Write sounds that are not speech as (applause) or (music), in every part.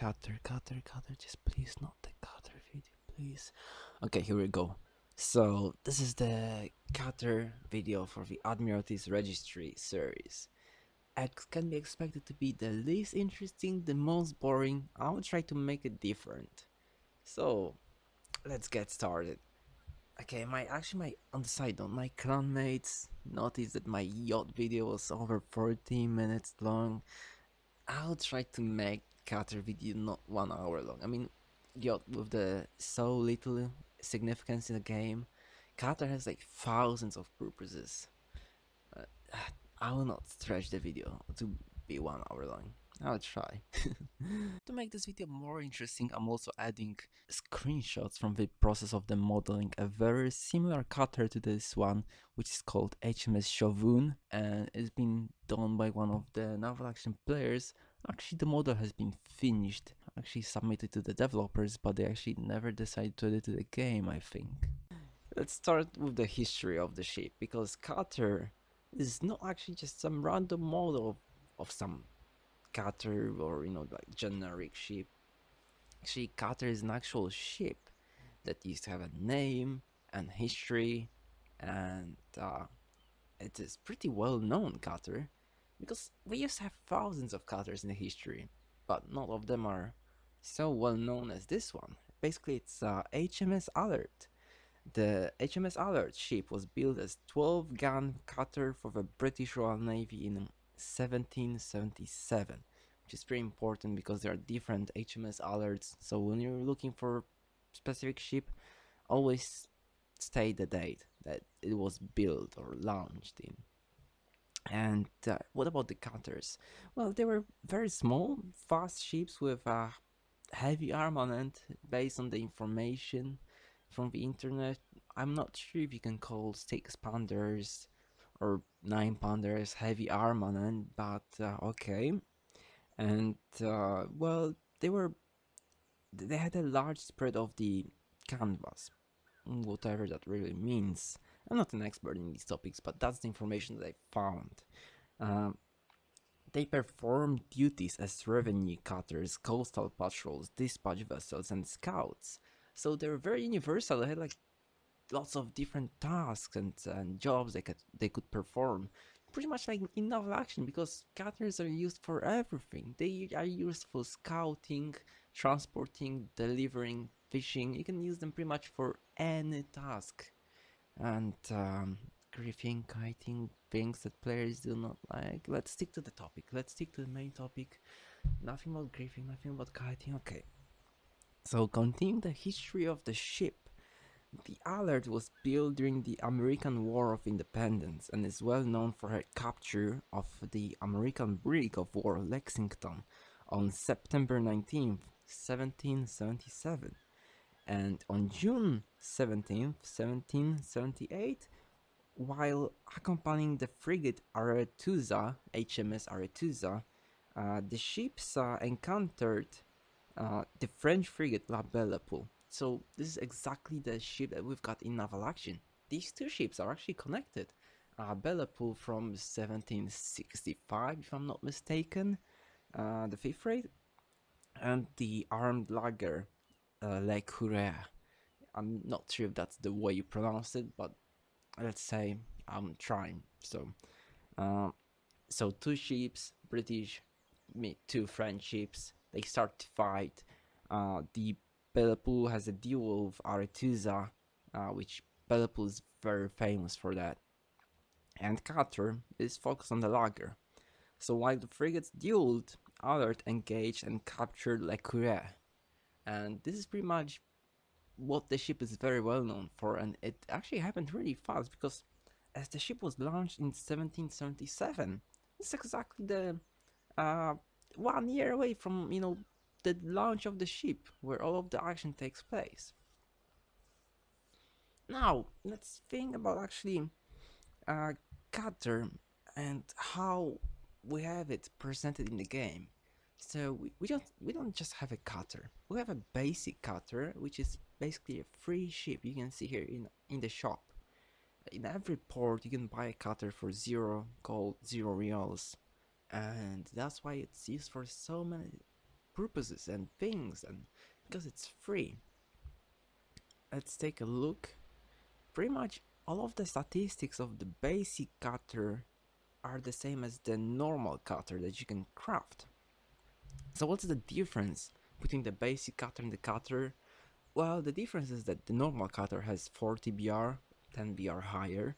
cutter, cutter, cutter. Just please, not the cutter video, please. Okay, here we go. So this is the cutter video for the Admiralty's Registry series. It can be expected to be the least interesting, the most boring. I will try to make it different. So let's get started. Okay, my actually my on the side note, my clanmates noticed that my yacht video was over 14 minutes long. I'll try to make cutter video not one hour long. I mean, yacht with the so little significance in the game, cutter has like thousands of purposes. Uh, I will not stretch the video to be one hour long. I'll try. (laughs) to make this video more interesting, I'm also adding screenshots from the process of the modeling a very similar cutter to this one, which is called HMS Shogun, and it's been done by one of the naval action players. Actually, the model has been finished, actually submitted to the developers, but they actually never decided to add it to the game, I think. Let's start with the history of the ship, because cutter is not actually just some random model of some cutter or you know like generic ship. Actually cutter is an actual ship that used to have a name and history and uh, it is pretty well known cutter because we used to have thousands of cutters in the history but not of them are so well known as this one. Basically it's uh, HMS Alert. The HMS Alert ship was built as 12 gun cutter for the British Royal Navy in 1777 which is pretty important because there are different HMS alerts so when you're looking for specific ship always state the date that it was built or launched in and uh, what about the cutters well they were very small fast ships with a heavy armament based on the information from the internet. I'm not sure if you can call six pounders or 9 pounders heavy armament but uh, okay. And uh, well they were they had a large spread of the canvas whatever that really means i'm not an expert in these topics but that's the information that i found. Um, they performed duties as revenue cutters coastal patrols dispatch vessels and scouts. So they were very universal. They had like lots of different tasks and, and jobs they could they could perform. Pretty much like in naval action because cutters are used for everything. They are used for scouting transporting delivering fishing. You can use them pretty much for any task and um, griefing kiting things that players do not like let's stick to the topic let's stick to the main topic nothing about griefing nothing about kiting okay so continuing the history of the ship the Alert was built during the American War of Independence and is well known for her capture of the American brig of war Lexington on September 19, 1777. And on June 17, 1778, while accompanying the frigate Arethusa, HMS Arethusa, uh, the ships uh, encountered uh, the French frigate La Belle Poule so this is exactly the ship that we've got in naval action. These two ships are actually connected. Uh, Belle Épouse from 1765, if I'm not mistaken, uh, the fifth rate, and the armed lugger uh, Le Coureur. I'm not sure if that's the way you pronounce it, but let's say I'm trying. So, uh, so two ships, British, two French ships. They start to fight. Uh, the Épouse has a duel with Arethusa, uh, which Épouse is very famous for that. And Cutter is focused on the lugger. So while the frigates dueled, Alert engaged and captured Le Coureur. And this is pretty much what the ship is very well known for and it actually happened really fast because as the ship was launched in 1777 it's exactly the uh, one year away from you know the launch of the ship where all of the action takes place. Now, let's think about actually uh, Cutter and how we have it presented in the game. So we, we don't we don't just have a cutter. We have a basic cutter, which is basically a free ship. You can see here in in the shop. In every port, you can buy a cutter for zero gold, zero reals, and that's why it's used for so many purposes and things and because it's free. Let's take a look. Pretty much all of the statistics of the basic cutter are the same as the normal cutter that you can craft. So what's the difference between the basic cutter and the cutter? Well, the difference is that the normal cutter has 40 BR, 10 BR higher,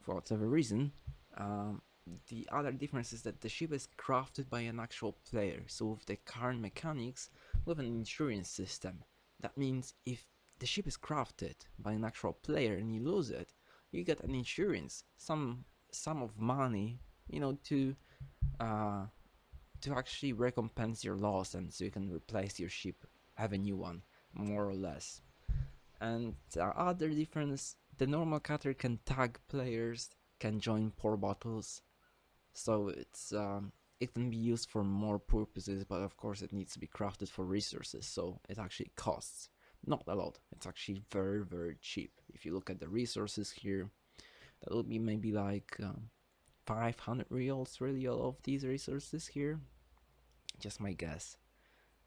for whatever reason. Um, the other difference is that the ship is crafted by an actual player, so with the current mechanics, with an insurance system. That means if the ship is crafted by an actual player and you lose it, you get an insurance, some sum of money, you know, to uh, to actually recompense your loss and so you can replace your ship, have a new one, more or less. And the other difference, the normal cutter can tag players, can join port battles, so it's um, it can be used for more purposes, but of course it needs to be crafted for resources, so it actually costs. Not a lot, it's actually very very cheap. If you look at the resources here, that will be maybe like um, 500 reals really all of these resources here just my guess.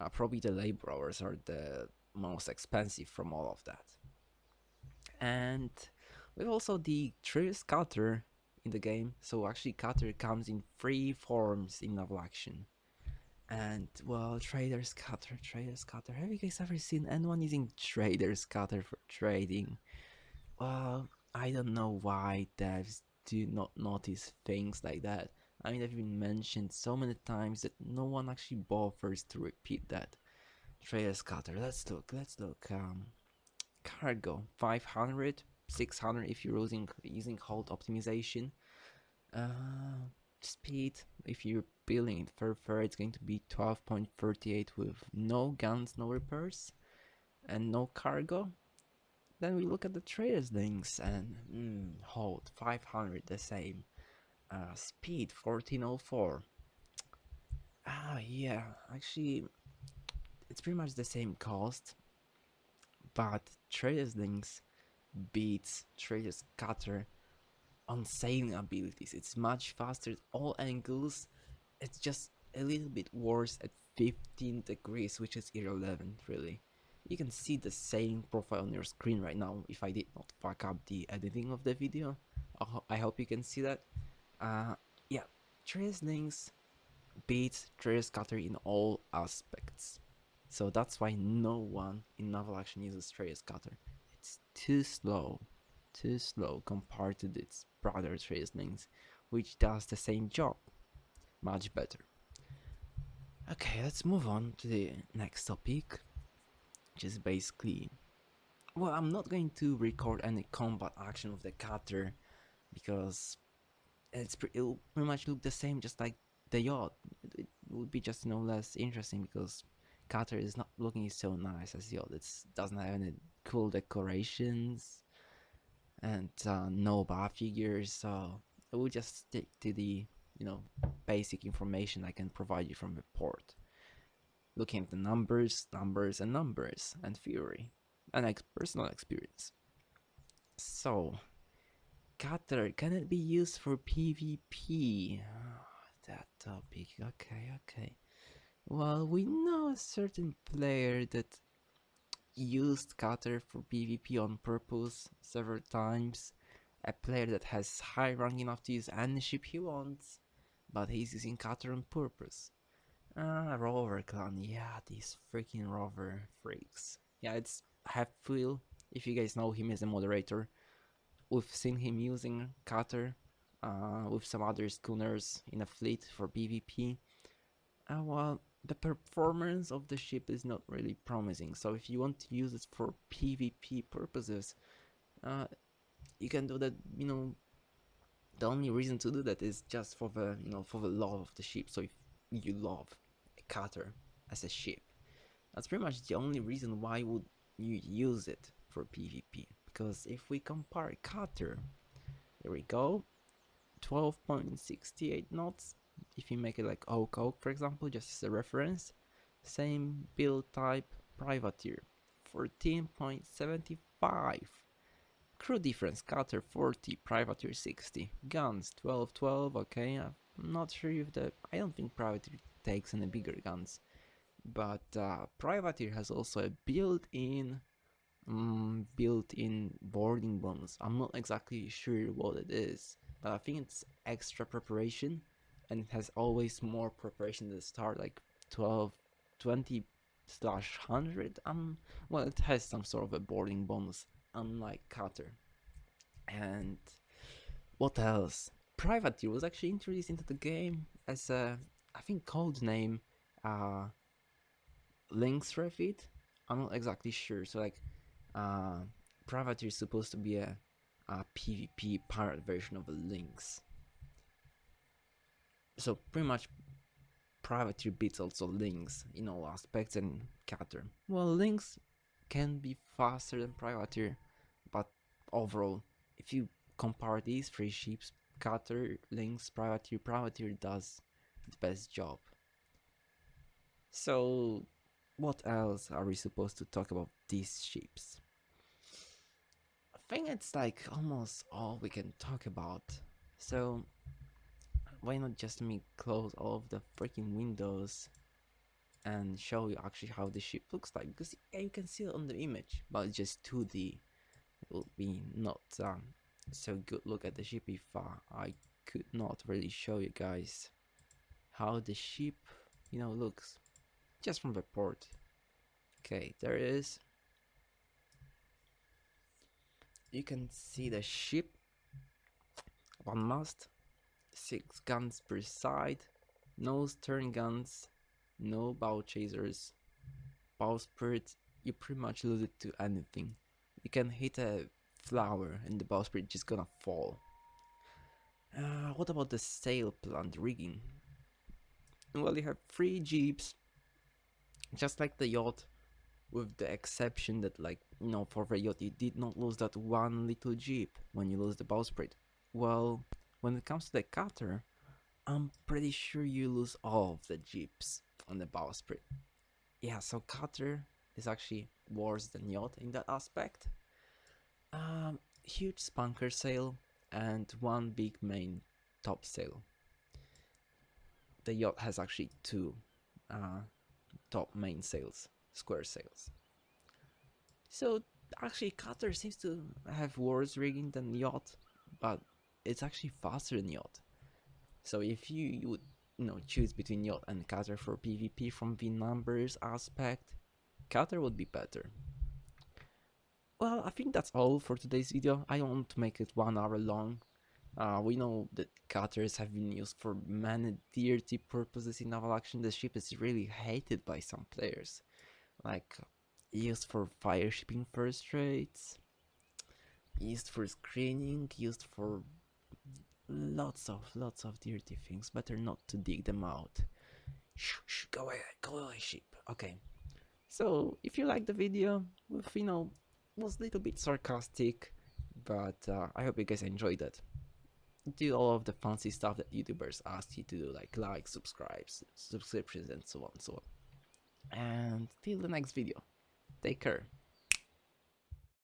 Uh, probably the laborers are the most expensive from all of that. And we've also the Trader's Cutter in the game. So actually Cutter comes in three forms in Naval Action. And well Trader's Cutter Trader's Cutter. Have you guys ever seen anyone using Trader's Cutter for trading? Well I don't know why devs do not notice things like that. I mean, they've been mentioned so many times that no one actually bothers to repeat that. Trader's Cutter, let's look, let's look. Um, cargo, 500, 600 if you're using, using hold optimization. Uh, speed, if you're building it further, it's going to be 12.38 with no guns, no repairs, and no cargo. Then we look at the trader's Lynx and mm, hold 500 the same. Uh, speed 1404. Ah, yeah, actually, it's pretty much the same cost, but trader's Lynx beats trader's cutter on sailing abilities. It's much faster at all angles. It's just a little bit worse at 15 degrees, which is irrelevant, really. You can see the same profile on your screen right now if I did not fuck up the editing of the video. I hope you can see that. Uh, yeah, Trace Lynx beats Trace Cutter in all aspects. So that's why no one in Naval Action uses Trace Cutter. It's too slow, too slow compared to its brother Trace Lynx, which does the same job. Much better. Okay, let's move on to the next topic just basically well I'm not going to record any combat action with the cutter because it's pre it'll pretty much look the same just like the yacht. It, would be just no less interesting because cutter is not looking so nice as the yacht. It doesn't have any cool decorations and uh, no bar figures. So I will just stick to the you know basic information I can provide you from the port. Looking at the numbers, numbers, and numbers, and theory, and ex personal experience. So, Cutter, can it be used for PvP? Oh, that topic, okay, okay. Well, we know a certain player that used Cutter for PvP on purpose several times. A player that has high rank enough to use any ship he wants, but he's using Cutter on purpose. Ah, Rover Clan. Yeah, these freaking Rover freaks. Yeah, it's Halfwheel. If you guys know him as a moderator, we've seen him using Cutter uh, with some other schooners in a fleet for PvP. Uh, well, the performance of the ship is not really promising. So if you want to use it for PvP purposes, uh, you can do that. You know, the only reason to do that is just for the you know for the love of the ship. So if you love a cutter as a ship. That's pretty much the only reason why would you use it for PvP. Because if we compare cutter, there we go, 12.68 knots. If you make it like Oak Oak, for example, just as a reference, same build type, privateer, 14.75. Crew difference, cutter 40, privateer 60, guns 12, 12, okay, I'm not sure if the... I don't think Privateer takes any bigger guns. but uh, Privateer has also a built-in um, built-in boarding bonus. I'm not exactly sure what it is, but I think it's extra preparation, and it has always more preparation at the start, like 12, 20 slash 100. Um, well, it has some sort of a boarding bonus, unlike Cutter. And what else? Privateer was actually introduced into the game as a, I think, code name, uh, Lynx Refit. I'm not exactly sure. So like, uh, Privateer is supposed to be a, a PvP pirate version of a Lynx. So pretty much, Privateer beats also Lynx in all aspects and Cutter. Well, Lynx can be faster than Privateer, but overall, if you compare these three ships, Cutter, Lynx, Privateer, Privateer does the best job. So, what else are we supposed to talk about these ships? I think it's like almost all we can talk about. So, why not just me close all of the freaking windows and show you actually how the ship looks like because yeah, you can see it on the image but it's just 2d it will be not um, so good look at the ship if uh, I could not really show you guys how the ship you know looks just from the port. Okay there it is. You can see the ship. One mast. Six guns per side. No stern guns. No bow chasers. Bowsprit you pretty much lose it to anything. You can hit a flower and the bowsprit just gonna fall. Uh, what about the sail plant rigging? Well you have three jibs just like the yacht with the exception that like you know for the yacht you did not lose that one little jib when you lose the bowsprit. Well when it comes to the cutter i'm pretty sure you lose all of the jibs on the bowsprit. Yeah so cutter is actually worse than yacht in that aspect. Um huge spanker sail and one big main top sail the yacht has actually two uh, top main sails, square sails. So actually Cutter seems to have worse rigging than Yacht, but it's actually faster than Yacht. So if you, you would you know choose between Yacht and Cutter for PvP from the numbers aspect, Cutter would be better. Well, I think that's all for today's video. I don't want to make it one hour long. Uh, we know that cutters have been used for many dirty purposes in naval action. The ship is really hated by some players, like used for fire shipping first rates, used for screening, used for lots of lots of dirty things. Better not to dig them out. Shh, shh, go away, go away, ship. Okay. So if you like the video, you know, was a little bit sarcastic, but uh, I hope you guys enjoyed it do all of the fancy stuff that YouTubers ask you to do, like like, subscribes, subscriptions, and so on and so on. And till the next video, take care.